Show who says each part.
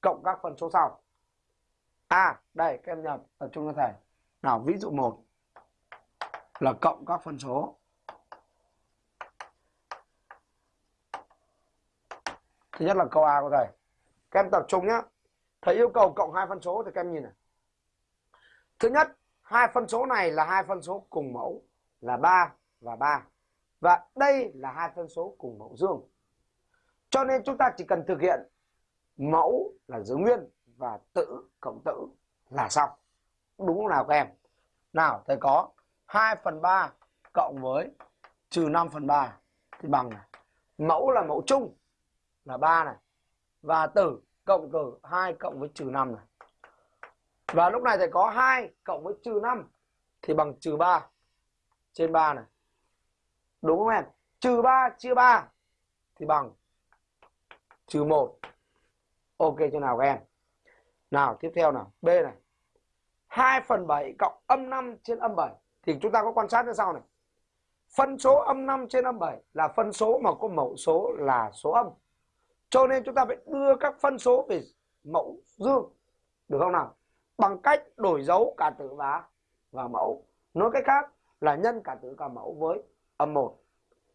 Speaker 1: cộng các phân số sau. À đây, các em nhập tập trung cho thầy. Nào, ví dụ 1 là cộng các phân số. Thứ nhất là câu A của thầy. Các em tập trung nhé thầy yêu cầu cộng hai phân số thì các em nhìn này. Thứ nhất, hai phân số này là hai phân số cùng mẫu là 3 và 3 và đây là hai phân số cùng mẫu dương. Cho nên chúng ta chỉ cần thực hiện mẫu là giữ nguyên và tử cộng tử là xong. Đúng không nào các em? Nào, thầy có 2 phần 3 cộng với trừ 5 phần 3 thì bằng này. Mẫu là mẫu chung là 3 này. Và tử cộng tử 2 cộng với trừ 5 này. Và lúc này thầy có 2 cộng với trừ 5 thì bằng trừ 3 trên 3 này. Đúng không em? Trừ 3 chia 3 thì bằng trừ 1 ok cho nào các em? Nào, tiếp theo nào. B này. 2 phần 7 cộng âm 5 trên âm 7 thì chúng ta có quan sát như sau này? Phân số âm 5 trên âm 7 là phân số mà có mẫu số là số âm. Cho nên chúng ta phải đưa các phân số về mẫu dương. Được không nào? Bằng cách đổi dấu cả tử và và mẫu. Nói cách khác là nhân cả tử cả mẫu với âm 1